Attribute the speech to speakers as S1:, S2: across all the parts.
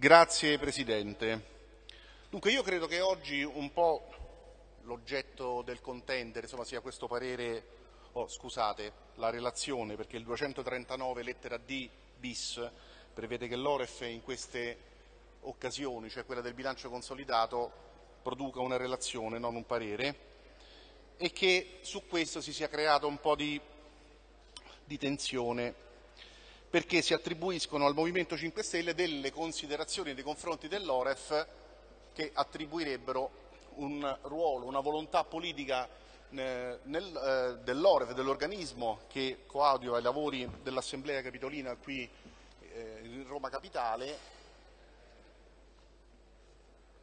S1: Grazie Presidente. Dunque io credo che oggi un po' l'oggetto del contendere insomma, sia questo parere, oh, scusate, la relazione, perché il 239 lettera D bis prevede che l'Oref in queste occasioni, cioè quella del bilancio consolidato, produca una relazione, non un parere, e che su questo si sia creato un po' di, di tensione perché si attribuiscono al Movimento 5 Stelle delle considerazioni nei confronti dell'Oref che attribuirebbero un ruolo, una volontà politica eh, eh, dell'Oref, dell'organismo che coadiuva i lavori dell'Assemblea Capitolina qui eh, in Roma Capitale,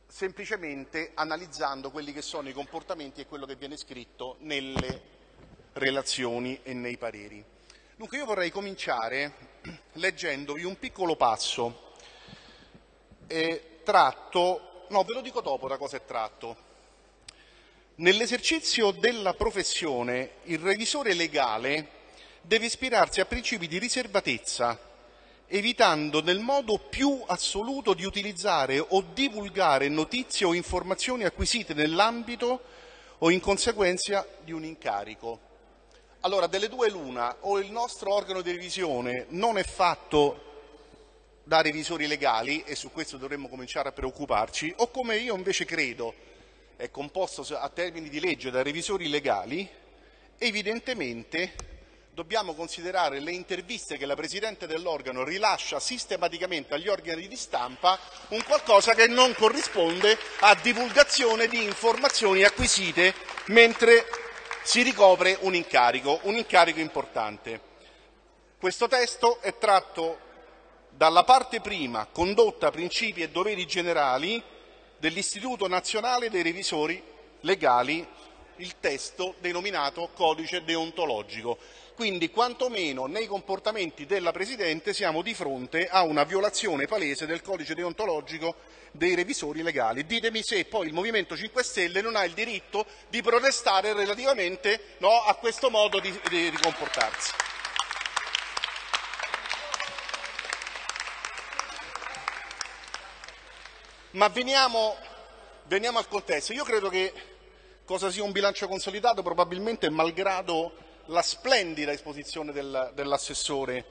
S1: semplicemente analizzando quelli che sono i comportamenti e quello che viene scritto nelle relazioni e nei pareri. Dunque io vorrei cominciare leggendovi un piccolo passo eh, tratto, no ve lo dico dopo da cosa è tratto. Nell'esercizio della professione il revisore legale deve ispirarsi a principi di riservatezza, evitando nel modo più assoluto di utilizzare o divulgare notizie o informazioni acquisite nell'ambito o in conseguenza di un incarico. Allora, delle due l'una, o il nostro organo di revisione non è fatto da revisori legali, e su questo dovremmo cominciare a preoccuparci, o come io invece credo, è composto a termini di legge da revisori legali, evidentemente dobbiamo considerare le interviste che la Presidente dell'organo rilascia sistematicamente agli organi di stampa un qualcosa che non corrisponde a divulgazione di informazioni acquisite mentre si ricopre un incarico, un incarico importante. Questo testo è tratto dalla parte prima, condotta, principi e doveri generali, dell'Istituto nazionale dei revisori legali, il testo denominato codice deontologico. Quindi quantomeno nei comportamenti della Presidente siamo di fronte a una violazione palese del codice deontologico dei revisori legali. Ditemi se poi il Movimento 5 Stelle non ha il diritto di protestare relativamente no, a questo modo di, di, di comportarsi. Ma veniamo, veniamo al contesto. Io credo che cosa sia un bilancio consolidato probabilmente malgrado la splendida esposizione del, dell'assessore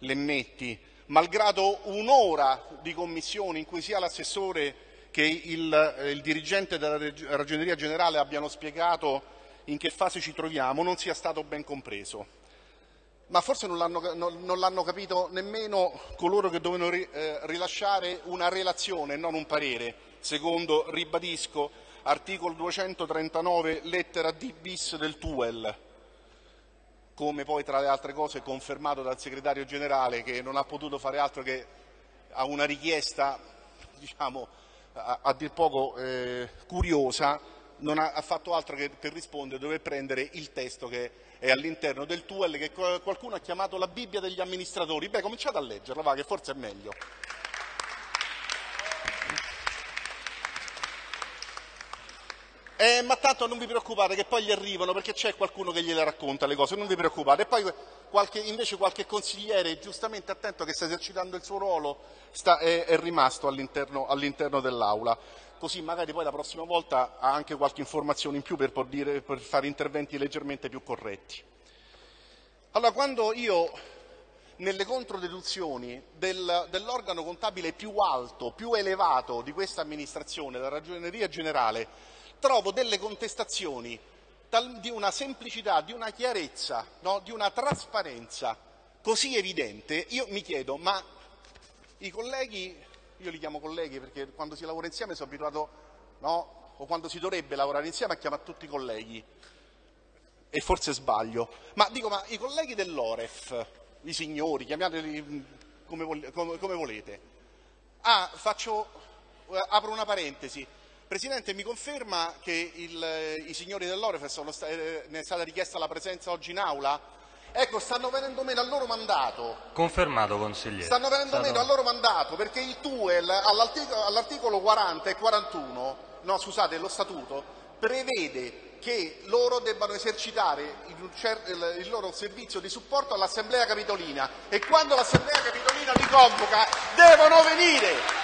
S1: Lemmetti, malgrado un'ora di commissione in cui sia l'assessore che il, il dirigente della Ragioneria Generale abbiano spiegato in che fase ci troviamo, non sia stato ben compreso. Ma forse non l'hanno, non, non l'hanno capito nemmeno coloro che dovevano ri, eh, rilasciare una relazione non un parere, secondo, ribadisco, articolo 239 lettera D bis del TUEL come poi tra le altre cose confermato dal segretario generale che non ha potuto fare altro che a una richiesta diciamo, a, a dir poco eh, curiosa non ha, ha, fatto altro che per rispondere dove prendere il testo che è all'interno del TUEL che qualcuno ha chiamato la Bibbia degli amministratori. Beh, cominciate a leggerlo, va, che forse è meglio. Eh, ma tanto non vi preoccupate che poi gli arrivano perché c'è qualcuno che gliele racconta le cose, non vi preoccupate. E poi qualche, invece qualche consigliere giustamente attento che sta esercitando il suo ruolo sta, è, è, rimasto all'interno, all'interno dell'Aula. Così magari poi la prossima volta ha anche qualche informazione in più per, dire, per fare interventi leggermente più corretti. Allora, quando io nelle controdeduzioni del, dell'organo contabile più alto, più elevato di questa amministrazione, la Ragioneria Generale, trovo delle contestazioni di una semplicità, di una chiarezza, no? di una trasparenza così evidente, io mi chiedo, ma i colleghi, io li chiamo colleghi perché quando si lavora insieme sono abituato, no? o quando si dovrebbe lavorare insieme a chiamare tutti i colleghi, e forse sbaglio, ma dico, ma i colleghi dell'Oref, i signori, chiamateli come, come, come volete, ah, faccio, eh, apro una parentesi, Presidente, mi conferma che il, i signori dell'Orefes eh, ne è stata richiesta la presenza oggi in aula? Ecco, stanno venendo meno al loro mandato.
S2: Confermato, consigliere.
S1: Stanno venendo Stato... meno al loro mandato perché il TUEL all'articolo 40 e 41, no scusate, lo statuto, prevede che loro debbano esercitare il loro servizio di supporto all'Assemblea Capitolina e quando l'Assemblea Capitolina li convoca devono venire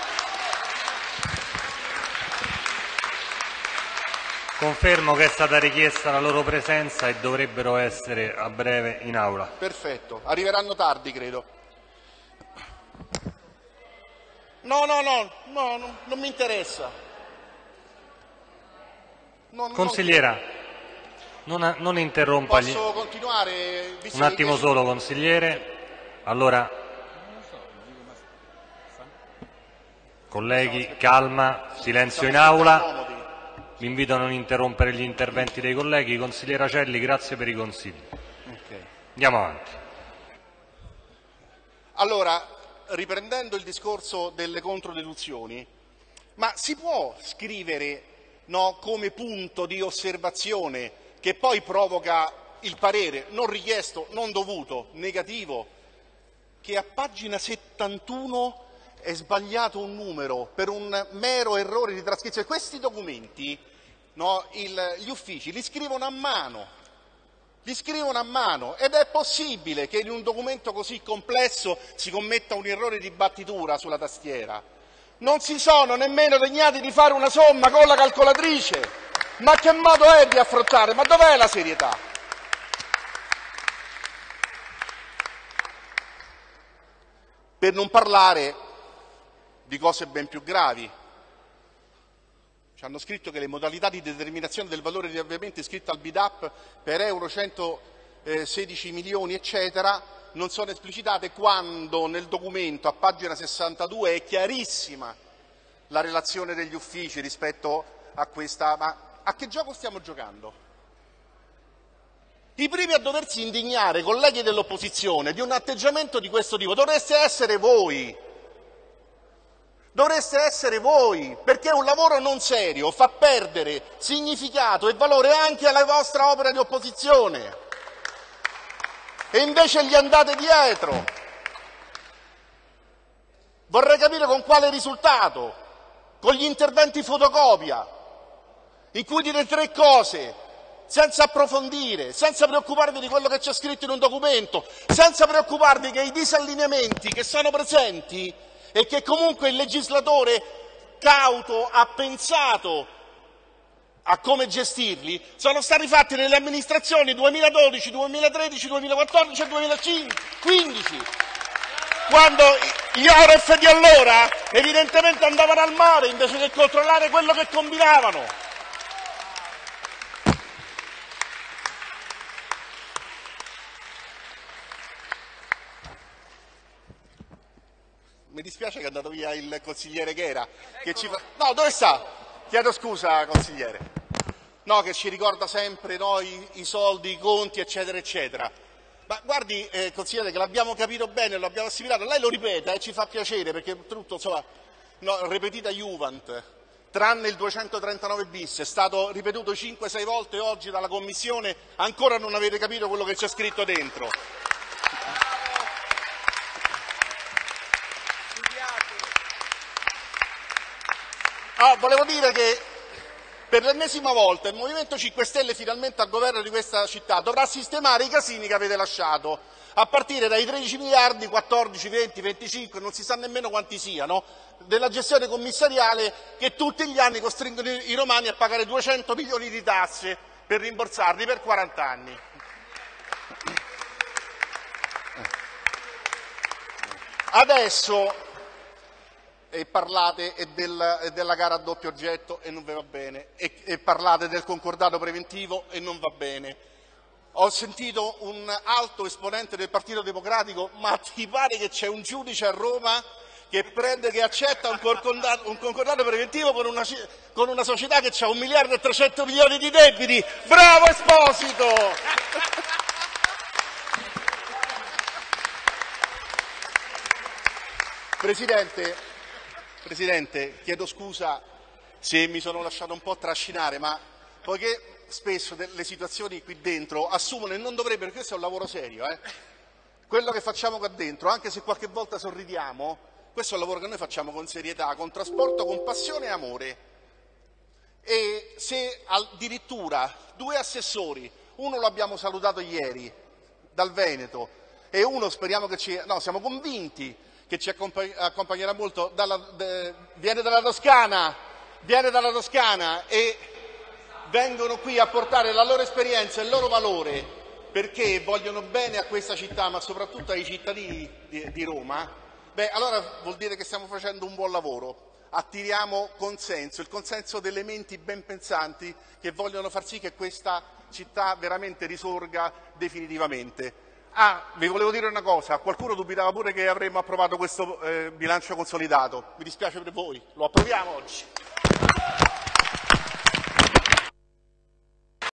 S2: Confermo che è stata richiesta la loro presenza e dovrebbero essere a breve in aula.
S1: Perfetto, arriveranno tardi credo. No, no, no, no, no non mi interessa.
S2: Non, Consigliera, non, non interrompa.
S1: Posso continuare?
S2: Un attimo solo, consigliere. Allora, colleghi, calma, silenzio in aula. Vi invito a non interrompere gli interventi dei colleghi. Consigliere Acelli, grazie per i consigli. Andiamo avanti.
S1: Allora, riprendendo il discorso delle controdeduzioni, ma si può scrivere no, come punto di osservazione che poi provoca il parere non richiesto, non dovuto, negativo, che a pagina 71 è sbagliato un numero per un mero errore di trascrizione. Questi documenti no, il, gli uffici li scrivono a mano, li scrivono a mano ed è possibile che in un documento così complesso si commetta un errore di battitura sulla tastiera. Non si sono nemmeno degnati di fare una somma con la calcolatrice. Ma che modo è di affrontare? Ma dov'è la serietà? Per non parlare di cose ben più gravi, ci hanno scritto che le modalità di determinazione del valore di avviamento iscritto al BIDAP per euro 116 milioni, eccetera, non sono esplicitate quando nel documento a pagina 62 è chiarissima la relazione degli uffici rispetto a questa. Ma a che gioco stiamo giocando? I primi a doversi indignare, colleghi dell'opposizione, di un atteggiamento di questo tipo dovreste essere voi dovreste essere voi, perché un lavoro non serio fa perdere significato e valore anche alla vostra opera di opposizione. E invece gli andate dietro. Vorrei capire con quale risultato, con gli interventi fotocopia, in cui dite tre cose, senza approfondire, senza preoccuparvi di quello che c'è scritto in un documento, senza preoccuparvi che i disallineamenti che sono presenti e che comunque il legislatore cauto ha pensato a come gestirli, sono stati fatti nelle amministrazioni 2012, 2013, 2014 e 2015, quando gli ORF di allora evidentemente andavano al mare invece che controllare quello che combinavano. Mi dispiace che è andato via il consigliere Ghera. Che ci fa... No, dove sta? Chiedo scusa, consigliere. No, che ci ricorda sempre no, i, soldi, i conti, eccetera, eccetera. Ma guardi, eh, consigliere, che l'abbiamo capito bene, lo abbiamo assimilato. Lei lo ripeta e ci fa piacere, perché tutto, insomma, no, ripetita Juvent, tranne il 239 bis, è stato ripetuto 5-6 volte oggi dalla Commissione, ancora non avete capito quello che c'è scritto dentro. Ah, volevo dire che per l'ennesima volta il Movimento 5 Stelle finalmente al governo di questa città dovrà sistemare i casini che avete lasciato, a partire dai 13 miliardi, 14, 20, 25, non si sa nemmeno quanti siano, della gestione commissariale che tutti gli anni costringono i romani a pagare 200 milioni di tasse per rimborsarli per 40 anni. Adesso e parlate del, della gara a doppio oggetto e non vi va bene, e, e parlate del concordato preventivo e non va bene. Ho sentito un alto esponente del Partito Democratico, ma ti pare che c'è un giudice a Roma che prende, che accetta un concordato, un concordato preventivo con una, con una, società che ha un miliardo e 300 milioni di debiti? Bravo Esposito! Presidente, Presidente, chiedo scusa se mi sono lasciato un po' trascinare, ma poiché spesso le situazioni qui dentro assumono e non dovrebbero, questo è un lavoro serio, eh? quello che facciamo qua dentro, anche se qualche volta sorridiamo, questo è un lavoro che noi facciamo con serietà, con trasporto, con passione e amore. E se addirittura due assessori, uno lo abbiamo salutato ieri dal Veneto e uno speriamo che ci... no, siamo convinti che ci accompagnerà molto, dalla, de, viene dalla Toscana, viene dalla Toscana e vengono qui a portare la loro esperienza e il loro valore perché vogliono bene a questa città, ma soprattutto ai cittadini di, di Roma, beh, allora vuol dire che stiamo facendo un buon lavoro attiriamo consenso, il consenso delle menti ben pensanti che vogliono far sì che questa città veramente risorga definitivamente. Ah, vi volevo dire una cosa, qualcuno dubitava pure che avremmo approvato questo eh, bilancio consolidato, mi dispiace per voi, lo approviamo oggi.